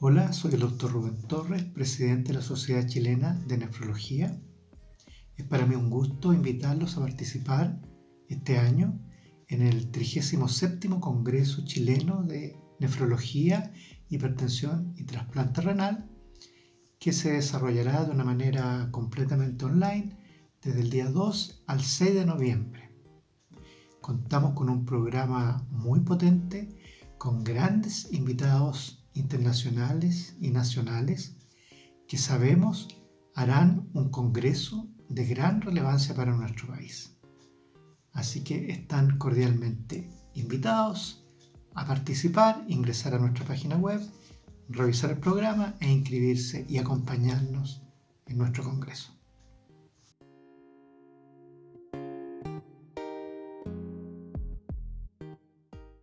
Hola, soy el doctor Rubén Torres, presidente de la Sociedad Chilena de Nefrología. Es para mí un gusto invitarlos a participar este año en el 37 Congreso Chileno de Nefrología, Hipertensión y Trasplante Renal, que se desarrollará de una manera completamente online desde el día 2 al 6 de noviembre. Contamos con un programa muy potente, con grandes invitados internacionales y nacionales que sabemos harán un congreso de gran relevancia para nuestro país. Así que están cordialmente invitados a participar, ingresar a nuestra página web, revisar el programa e inscribirse y acompañarnos en nuestro congreso.